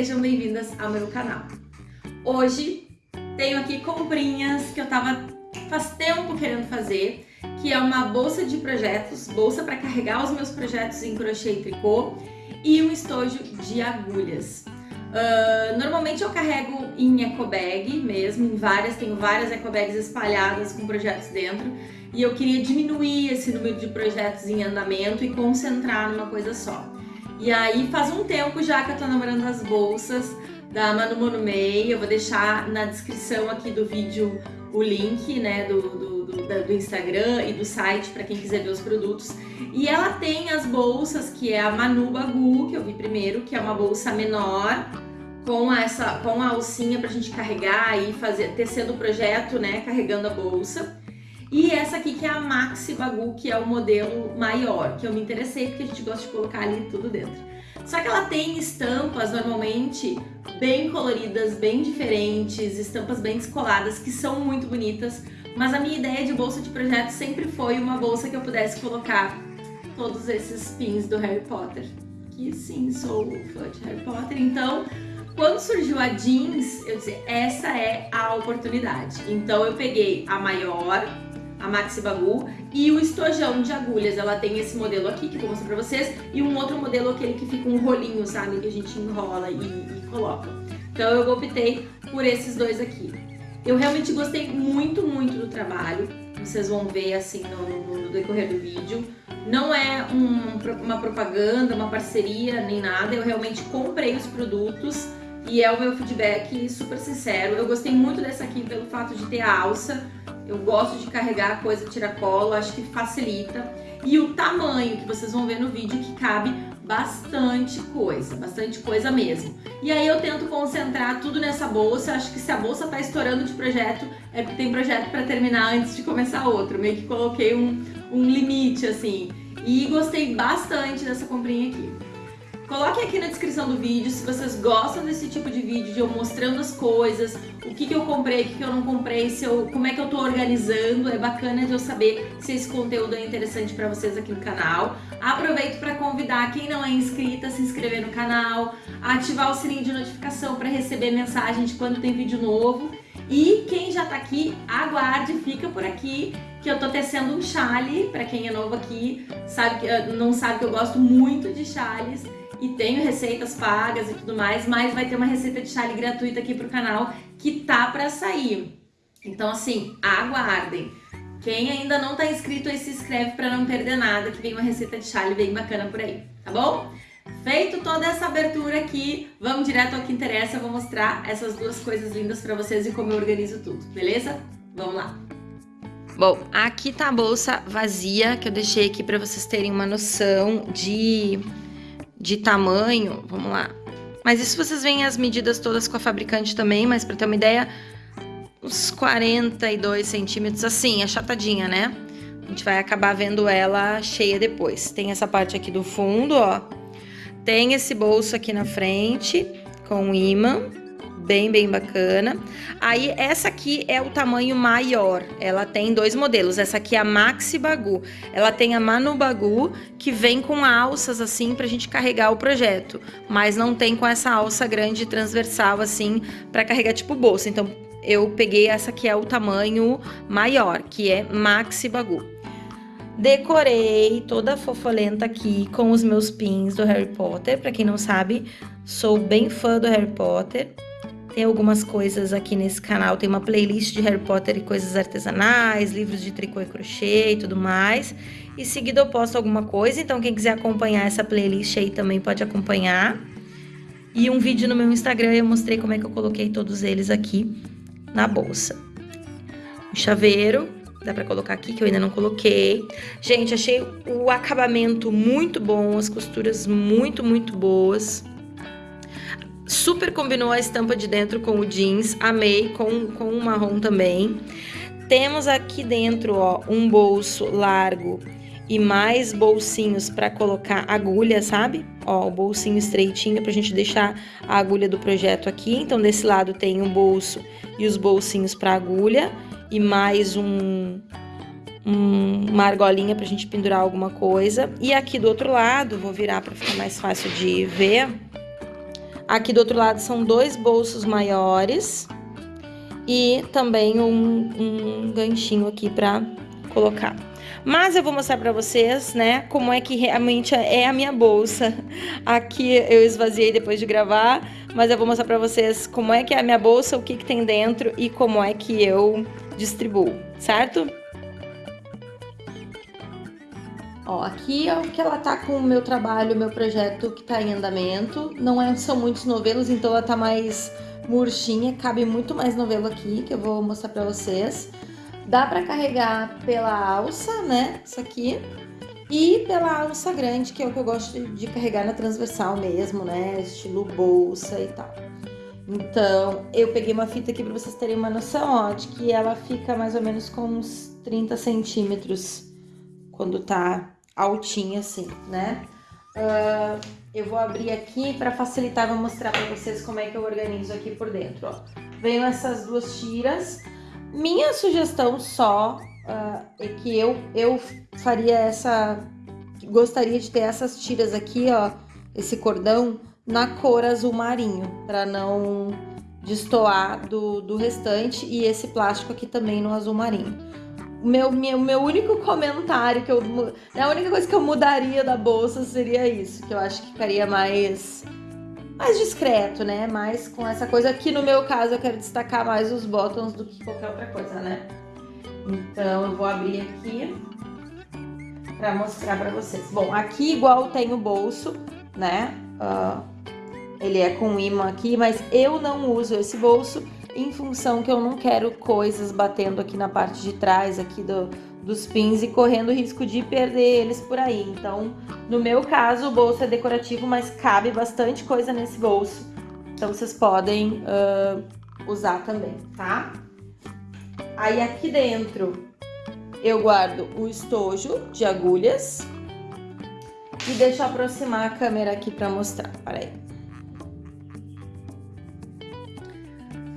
Sejam bem-vindas ao meu canal. Hoje tenho aqui comprinhas que eu tava faz tempo querendo fazer, que é uma bolsa de projetos, bolsa para carregar os meus projetos em crochê e tricô e um estojo de agulhas. Uh, normalmente eu carrego em eco bag mesmo, em várias, tenho várias eco bags espalhadas com projetos dentro e eu queria diminuir esse número de projetos em andamento e concentrar numa coisa só. E aí faz um tempo já que eu tô namorando as bolsas da Manu Monumei. Eu vou deixar na descrição aqui do vídeo o link né, do, do, do, do Instagram e do site para quem quiser ver os produtos. E ela tem as bolsas, que é a Manu Bagu, que eu vi primeiro, que é uma bolsa menor, com essa com a alcinha pra gente carregar e fazer tecendo o projeto, né, carregando a bolsa. E essa aqui que é a Maxi Bagu, que é o modelo maior, que eu me interessei porque a gente gosta de colocar ali tudo dentro. Só que ela tem estampas normalmente bem coloridas, bem diferentes, estampas bem descoladas, que são muito bonitas. Mas a minha ideia de bolsa de projeto sempre foi uma bolsa que eu pudesse colocar todos esses pins do Harry Potter. Que sim, sou fã de Harry Potter, então quando surgiu a jeans, eu disse, essa é a oportunidade. Então eu peguei a maior, a Maxi Bagu, e o estojão de agulhas. Ela tem esse modelo aqui, que eu vou mostrar pra vocês, e um outro modelo, aquele que fica um rolinho, sabe? Que a gente enrola e, e coloca. Então eu optei por esses dois aqui. Eu realmente gostei muito, muito do trabalho. Vocês vão ver assim no, no decorrer do vídeo. Não é um, uma propaganda, uma parceria, nem nada. Eu realmente comprei os produtos e é o meu feedback super sincero. Eu gostei muito dessa aqui pelo fato de ter a alça. Eu gosto de carregar a coisa tiracolo, acho que facilita. E o tamanho que vocês vão ver no vídeo que cabe bastante coisa, bastante coisa mesmo. E aí eu tento concentrar tudo nessa bolsa, acho que se a bolsa tá estourando de projeto, é porque tem projeto para terminar antes de começar outro. Meio que coloquei um, um limite, assim. E gostei bastante dessa comprinha aqui. Coloquem aqui na descrição do vídeo se vocês gostam desse tipo de vídeo, de eu mostrando as coisas, o que, que eu comprei, o que, que eu não comprei, se eu, como é que eu tô organizando, é bacana de eu saber se esse conteúdo é interessante para vocês aqui no canal. Aproveito para convidar quem não é inscrita a se inscrever no canal, ativar o sininho de notificação para receber mensagem de quando tem vídeo novo. E quem já tá aqui, aguarde, fica por aqui, que eu tô tecendo um chale, para quem é novo aqui, sabe que não sabe que eu gosto muito de chales e tenho receitas pagas e tudo mais, mas vai ter uma receita de chale gratuita aqui pro canal que tá pra sair. Então assim, aguardem. Quem ainda não tá inscrito aí se inscreve pra não perder nada, que vem uma receita de chale bem bacana por aí, tá bom? Feito toda essa abertura aqui, vamos direto ao que interessa, eu vou mostrar essas duas coisas lindas pra vocês e como eu organizo tudo, beleza? Vamos lá! Bom, aqui tá a bolsa vazia que eu deixei aqui pra vocês terem uma noção de de tamanho, vamos lá. Mas isso vocês veem as medidas todas com a fabricante também, mas para ter uma ideia, uns 42 centímetros, assim, achatadinha, né? A gente vai acabar vendo ela cheia depois. Tem essa parte aqui do fundo, ó. Tem esse bolso aqui na frente, com imã bem, bem bacana. Aí, essa aqui é o tamanho maior. Ela tem dois modelos. Essa aqui é a Maxi Bagu. Ela tem a Manu Bagu, que vem com alças, assim, pra gente carregar o projeto. Mas não tem com essa alça grande transversal, assim, pra carregar tipo bolsa. Então, eu peguei essa que é o tamanho maior, que é Maxi Bagu. Decorei toda fofolenta aqui com os meus pins do Harry Potter. Pra quem não sabe, sou bem fã do Harry Potter. Tem algumas coisas aqui nesse canal, tem uma playlist de Harry Potter e coisas artesanais, livros de tricô e crochê e tudo mais. E seguido eu posto alguma coisa, então quem quiser acompanhar essa playlist aí também pode acompanhar. E um vídeo no meu Instagram eu mostrei como é que eu coloquei todos eles aqui na bolsa. O chaveiro, dá pra colocar aqui, que eu ainda não coloquei. Gente, achei o acabamento muito bom, as costuras muito, muito boas. Super combinou a estampa de dentro com o jeans, amei, com, com o marrom também. Temos aqui dentro, ó, um bolso largo e mais bolsinhos para colocar agulha, sabe? Ó, o bolsinho estreitinho pra gente deixar a agulha do projeto aqui. Então, desse lado tem um bolso e os bolsinhos para agulha e mais um, um, uma argolinha pra gente pendurar alguma coisa. E aqui do outro lado, vou virar para ficar mais fácil de ver Aqui do outro lado são dois bolsos maiores e também um, um ganchinho aqui para colocar. Mas eu vou mostrar para vocês, né, como é que realmente é a minha bolsa. Aqui eu esvaziei depois de gravar, mas eu vou mostrar para vocês como é que é a minha bolsa, o que, que tem dentro e como é que eu distribuo, certo? Ó, aqui é o que ela tá com o meu trabalho, o meu projeto que tá em andamento. Não é, são muitos novelos, então ela tá mais murchinha, cabe muito mais novelo aqui, que eu vou mostrar pra vocês. Dá pra carregar pela alça, né, isso aqui, e pela alça grande, que é o que eu gosto de carregar na transversal mesmo, né, estilo bolsa e tal. Então, eu peguei uma fita aqui pra vocês terem uma noção, ó, de que ela fica mais ou menos com uns 30 centímetros quando tá altinha assim, né? Uh, eu vou abrir aqui para facilitar, vou mostrar para vocês como é que eu organizo aqui por dentro, ó. Venho essas duas tiras. Minha sugestão só uh, é que eu, eu faria essa... Gostaria de ter essas tiras aqui, ó, esse cordão na cor azul marinho, para não destoar do, do restante e esse plástico aqui também no azul marinho meu, meu, meu único comentário que eu. A única coisa que eu mudaria da bolsa seria isso, que eu acho que ficaria mais. Mais discreto, né? Mais com essa coisa que no meu caso eu quero destacar mais os botões do que qualquer outra coisa, né? Então eu vou abrir aqui para mostrar para vocês. Bom, aqui igual tem o bolso, né? Uh, ele é com imã aqui, mas eu não uso esse bolso em função que eu não quero coisas batendo aqui na parte de trás aqui do, dos pins e correndo risco de perder eles por aí. Então, no meu caso, o bolso é decorativo, mas cabe bastante coisa nesse bolso. Então, vocês podem uh, usar também, tá? Aí, aqui dentro, eu guardo o estojo de agulhas. E deixa eu aproximar a câmera aqui para mostrar. Peraí.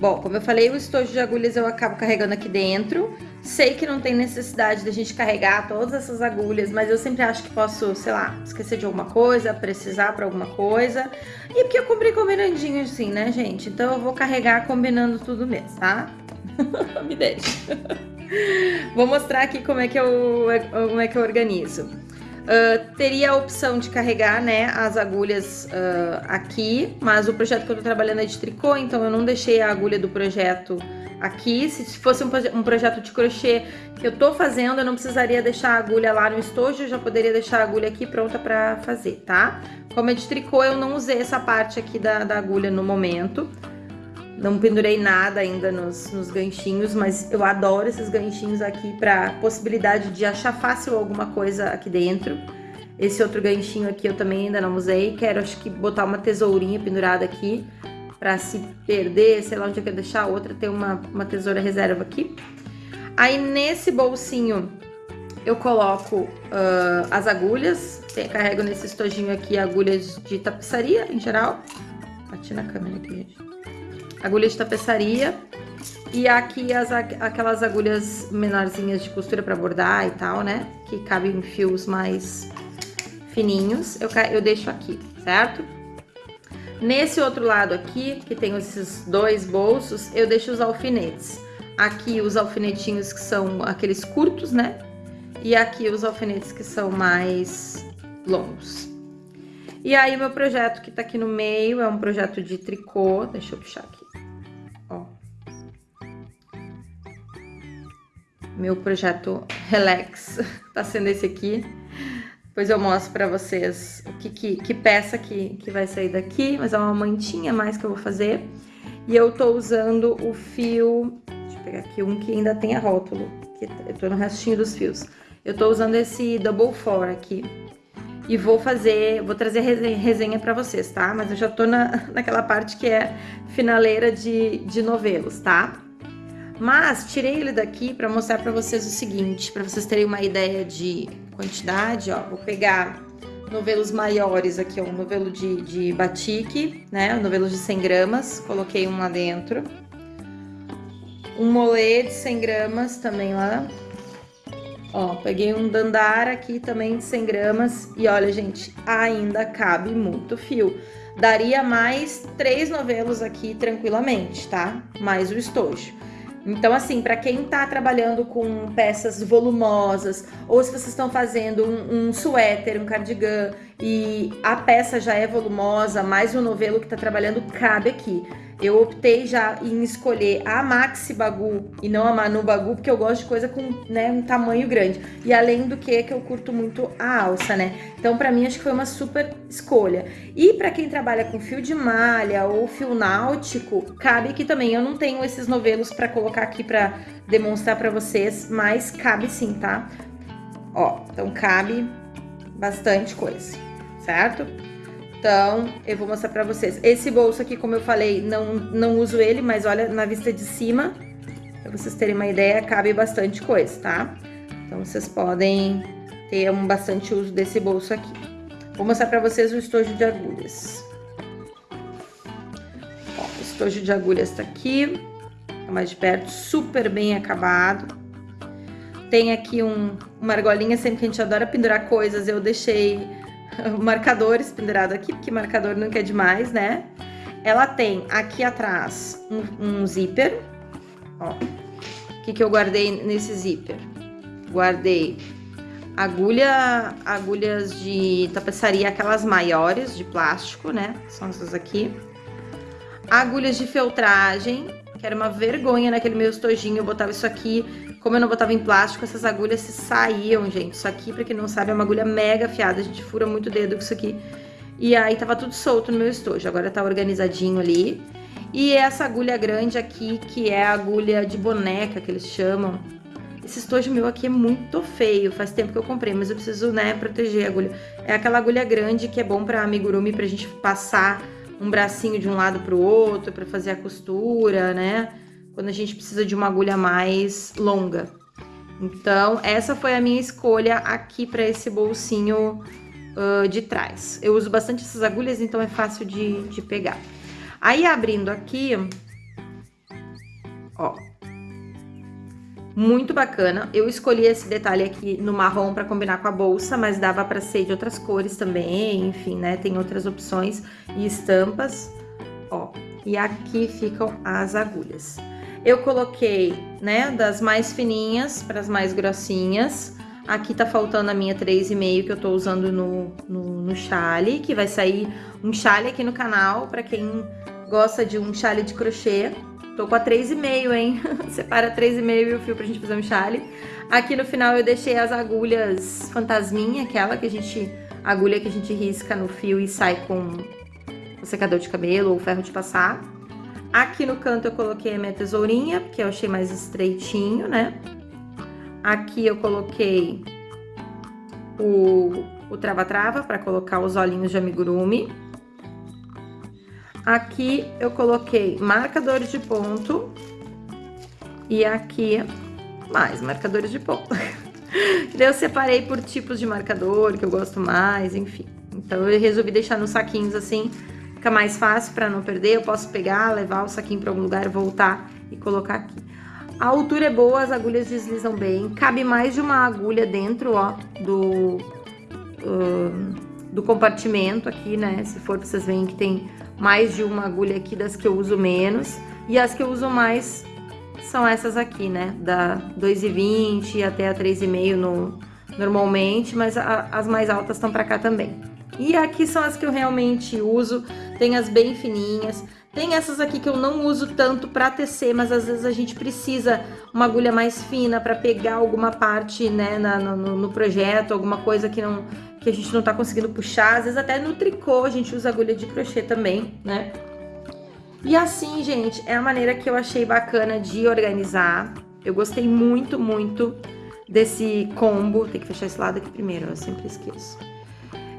Bom, como eu falei, o estojo de agulhas eu acabo carregando aqui dentro. Sei que não tem necessidade da gente carregar todas essas agulhas, mas eu sempre acho que posso, sei lá, esquecer de alguma coisa, precisar para alguma coisa. E porque eu comprei combinandinho assim, né, gente? Então eu vou carregar combinando tudo mesmo, tá? Me deixa. vou mostrar aqui como é que eu, como é que eu organizo. Uh, teria a opção de carregar né, as agulhas uh, aqui, mas o projeto que eu tô trabalhando é de tricô, então eu não deixei a agulha do projeto aqui. Se fosse um, um projeto de crochê que eu tô fazendo, eu não precisaria deixar a agulha lá no estojo, eu já poderia deixar a agulha aqui pronta para fazer, tá? Como é de tricô, eu não usei essa parte aqui da, da agulha no momento. Não pendurei nada ainda nos, nos ganchinhos, mas eu adoro esses ganchinhos aqui para possibilidade de achar fácil alguma coisa aqui dentro. Esse outro ganchinho aqui eu também ainda não usei. Quero, acho que, botar uma tesourinha pendurada aqui para se perder, sei lá onde eu quero deixar a outra, ter uma, uma tesoura reserva aqui. Aí, nesse bolsinho, eu coloco uh, as agulhas. Carrego nesse estojinho aqui agulhas de tapeçaria, em geral. Bati na câmera aqui, gente agulha de tapeçaria e aqui as, aquelas agulhas menorzinhas de costura para bordar e tal, né? Que cabem em fios mais fininhos, eu, eu deixo aqui, certo? Nesse outro lado aqui, que tem esses dois bolsos, eu deixo os alfinetes. Aqui os alfinetinhos que são aqueles curtos, né? E aqui os alfinetes que são mais longos. E aí, meu projeto que tá aqui no meio é um projeto de tricô. Deixa eu puxar aqui. Meu projeto Relax tá sendo esse aqui. Depois eu mostro pra vocês o que, que, que peça que, que vai sair daqui. Mas é uma mantinha mais que eu vou fazer. E eu tô usando o fio... Deixa eu pegar aqui um que ainda tem a rótulo. Que eu tô no restinho dos fios. Eu tô usando esse Double Four aqui e vou fazer, vou trazer resenha para vocês, tá? Mas eu já tô na, naquela parte que é finaleira de, de novelos, tá? Mas tirei ele daqui para mostrar para vocês o seguinte, para vocês terem uma ideia de quantidade, ó. Vou pegar novelos maiores aqui, ó, um novelo de, de batique, né? Um novelo de 100 gramas, coloquei um lá dentro. Um molê de 100 gramas também lá, Ó, peguei um dandara aqui também de 100 gramas e olha, gente, ainda cabe muito fio. daria mais três novelos aqui tranquilamente, tá? Mais o estojo. Então, assim, para quem tá trabalhando com peças volumosas, ou se vocês estão fazendo um, um suéter, um cardigan, e a peça já é volumosa, mais o novelo que tá trabalhando cabe aqui. Eu optei já em escolher a Maxi Bagu e não a Manu Bagu, porque eu gosto de coisa com né, um tamanho grande. E além do que, que eu curto muito a alça, né? Então, para mim, acho que foi uma super escolha. E para quem trabalha com fio de malha ou fio náutico, cabe aqui também. Eu não tenho esses novelos para colocar aqui para demonstrar para vocês, mas cabe sim, tá? Ó, então cabe bastante coisa, certo? Então, eu vou mostrar pra vocês. Esse bolso aqui, como eu falei, não, não uso ele, mas olha na vista de cima, pra vocês terem uma ideia, cabe bastante coisa, tá? Então, vocês podem ter um bastante uso desse bolso aqui. Vou mostrar pra vocês o estojo de agulhas. Ó, o estojo de agulhas tá aqui, tá mais de perto, super bem acabado. Tem aqui um, uma argolinha, sempre que a gente adora pendurar coisas, eu deixei marcadores pendurado aqui, porque marcador nunca é demais, né? Ela tem aqui atrás um, um zíper, ó. O que que eu guardei nesse zíper? Guardei agulha, agulhas de tapeçaria, aquelas maiores de plástico, né? São essas aqui. Agulhas de feltragem, que era uma vergonha naquele meu estojinho, eu botava isso aqui como eu não botava em plástico, essas agulhas se saíam, gente. Isso aqui, pra quem não sabe, é uma agulha mega afiada. A gente fura muito o dedo com isso aqui. E aí tava tudo solto no meu estojo. Agora tá organizadinho ali. E essa agulha grande aqui, que é a agulha de boneca, que eles chamam. Esse estojo meu aqui é muito feio. Faz tempo que eu comprei, mas eu preciso, né, proteger a agulha. É aquela agulha grande que é bom pra amigurumi, pra gente passar um bracinho de um lado pro outro, pra fazer a costura, né? quando a gente precisa de uma agulha mais longa. Então, essa foi a minha escolha aqui para esse bolsinho uh, de trás. Eu uso bastante essas agulhas, então é fácil de, de pegar. Aí, abrindo aqui, muito bacana. Eu escolhi esse detalhe aqui no marrom para combinar com a bolsa, mas dava para ser de outras cores também, enfim, né? Tem outras opções e estampas, ó. E aqui ficam as agulhas. Eu coloquei, né, das mais fininhas para as mais grossinhas. Aqui tá faltando a minha 3,5 que eu tô usando no, no, no chale, que vai sair um chale aqui no canal para quem gosta de um chale de crochê. Tô com a 3,5, hein? Separa 3,5 e o fio pra gente fazer um chale. Aqui no final eu deixei as agulhas fantasminha, aquela que a gente... agulha que a gente risca no fio e sai com o secador de cabelo ou ferro de passar. Aqui no canto eu coloquei a minha tesourinha, porque eu achei mais estreitinho, né? Aqui eu coloquei o trava-trava para colocar os olhinhos de amigurumi. Aqui eu coloquei marcadores de ponto. E aqui mais marcadores de ponto. eu separei por tipos de marcador que eu gosto mais, enfim. Então eu resolvi deixar nos saquinhos assim Fica mais fácil para não perder, eu posso pegar, levar o saquinho para algum lugar, voltar e colocar aqui. A altura é boa, as agulhas deslizam bem. Cabe mais de uma agulha dentro, ó, do, uh, do compartimento aqui, né? Se for, vocês veem que tem mais de uma agulha aqui das que eu uso menos. E as que eu uso mais são essas aqui, né? Da 2,20 até a 3,5 no, normalmente, mas a, as mais altas estão para cá também. E aqui são as que eu realmente uso, tem as bem fininhas. Tem essas aqui que eu não uso tanto para tecer, mas às vezes a gente precisa uma agulha mais fina para pegar alguma parte, né, na, no, no, projeto, alguma coisa que, não, que a gente não tá conseguindo puxar. Às vezes até no tricô a gente usa agulha de crochê também, né? E assim, gente, é a maneira que eu achei bacana de organizar. Eu gostei muito, muito desse combo. Tem que fechar esse lado aqui primeiro, eu sempre esqueço.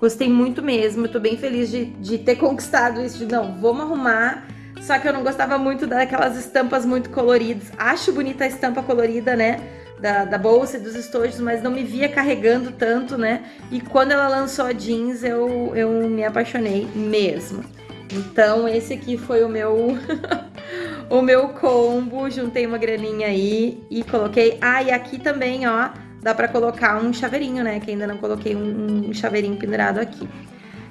Gostei muito mesmo, eu tô bem feliz de, de ter conquistado isso, de não, vamos arrumar. Só que eu não gostava muito daquelas estampas muito coloridas. Acho bonita a estampa colorida, né? Da, da, bolsa e dos estojos, mas não me via carregando tanto, né? E quando ela lançou a jeans, eu, eu me apaixonei mesmo. Então, esse aqui foi o meu o meu combo. Juntei uma graninha aí e coloquei... Ah, e aqui também, ó, dá pra colocar um chaveirinho, né? Que ainda não coloquei um, um chaveirinho pendurado aqui.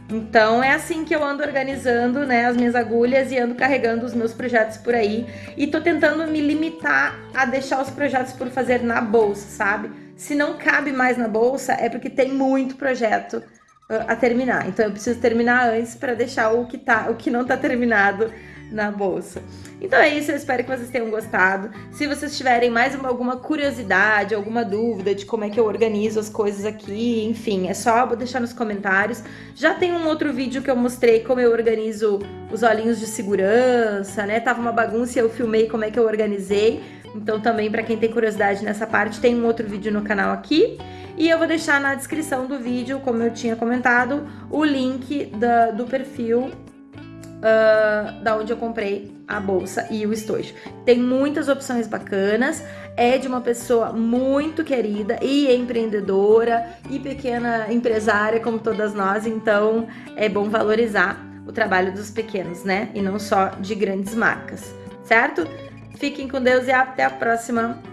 Então é assim que eu ando organizando, né, as minhas agulhas e ando carregando os meus projetos por aí e tô tentando me limitar a deixar os projetos por fazer na bolsa, sabe? Se não cabe mais na bolsa é porque tem muito projeto a terminar. Então eu preciso terminar antes para deixar o que tá, o que não tá terminado na bolsa. Então é isso, eu espero que vocês tenham gostado. Se vocês tiverem mais uma, alguma curiosidade, alguma dúvida de como é que eu organizo as coisas aqui, enfim, é só deixar nos comentários. Já tem um outro vídeo que eu mostrei como eu organizo os olhinhos de segurança, né? Tava uma bagunça e eu filmei como é que eu organizei. Então também para quem tem curiosidade nessa parte, tem um outro vídeo no canal aqui. E eu vou deixar na descrição do vídeo, como eu tinha comentado, o link da, do perfil uh, da onde eu comprei a bolsa e o estojo. Tem muitas opções bacanas, é de uma pessoa muito querida e empreendedora e pequena empresária como todas nós, então é bom valorizar o trabalho dos pequenos, né? E não só de grandes marcas, certo? Fiquem com Deus e até a próxima!